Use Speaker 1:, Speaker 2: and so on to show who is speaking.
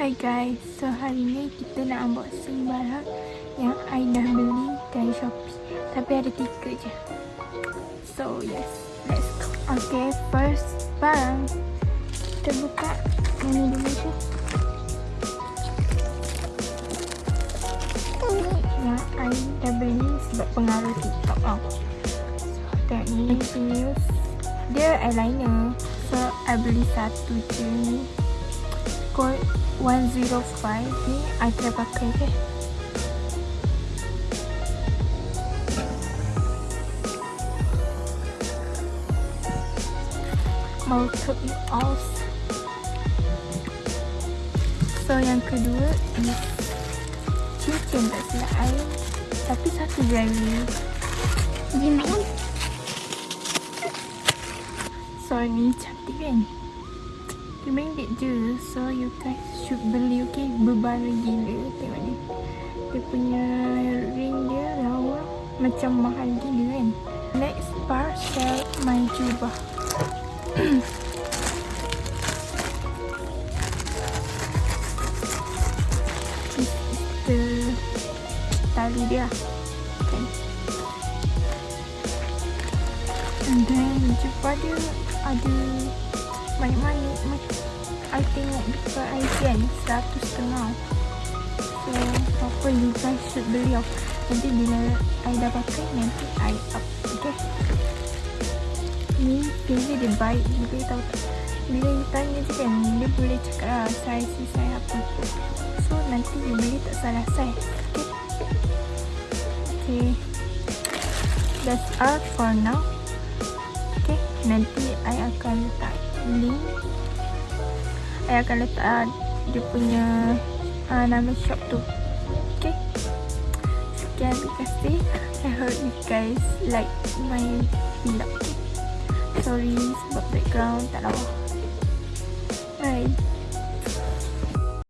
Speaker 1: Hi guys, so hari ni kita nak unboxing barang yang I dah beli dari Shopee. Tapi ada tiga je. So yes, let's go. Okay, first barang. Kita buka yang ni dulu je. Yang I dah beli sebab pengaruh TikTok tau. So tengok ni, Dia eyeliner. So I beli satu je. ni Code 105 ni I try pakai ke? Mau it all so yang kedua is cincin tak silap I tapi satu jari.
Speaker 2: Gimana?
Speaker 1: so ni cantik kan RM5 je. So you guys should beli okay? Berbara gila. Tengok ni. Dia punya ring dia lawa Macam mahal gila kan? Next parcel My jubah the Tali dia. Okay And then jubah dia Ada banyak-banyak I tengok dekat IG kan Seratus setengah So apa you guys should beli off Nanti bila I dah pakai Nanti I up Okay? Ni pilih dia baik juga tau Bila you tanya je kan Dia boleh cakap lah Size si size apa? So nanti you beli tak salah size Okay? Okay. That's all for now Okay? Nanti I akan letak ni. I akan letak uh, dia punya uh, nama shop tu. Okay. Sekian terima kasih. I hope you guys like my vlog. Sorry sebab background tak lawa. Bye.